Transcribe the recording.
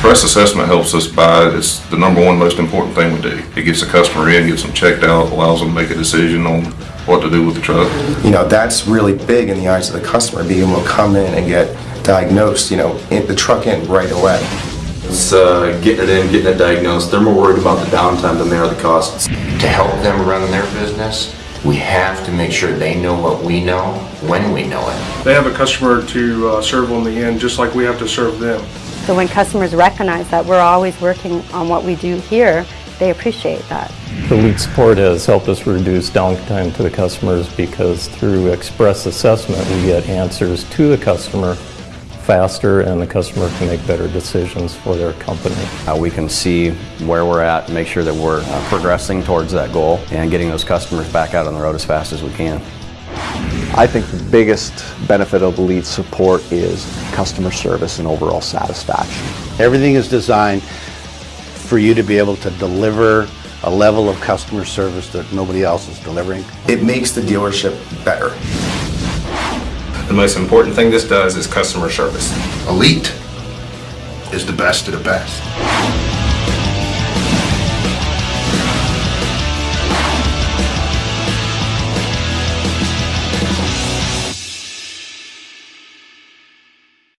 Express assessment helps us by, it's the number one most important thing we do. It gets the customer in, gets them checked out, allows them to make a decision on what to do with the truck. You know, that's really big in the eyes of the customer, being able to come in and get diagnosed, you know, in the truck in right away. It's uh, getting it in, getting it diagnosed. They're more worried about the downtime than they are the costs. To help them run their business, we have to make sure they know what we know when we know it. They have a customer to uh, serve on the end, just like we have to serve them. So when customers recognize that we're always working on what we do here, they appreciate that. The Elite support has helped us reduce downtime to the customers because through express assessment, we get answers to the customer faster and the customer can make better decisions for their company. Uh, we can see where we're at, make sure that we're uh, progressing towards that goal and getting those customers back out on the road as fast as we can. I think the biggest benefit of Elite support is customer service and overall satisfaction. Everything is designed for you to be able to deliver a level of customer service that nobody else is delivering. It makes the dealership better. The most important thing this does is customer service. Elite is the best of the best.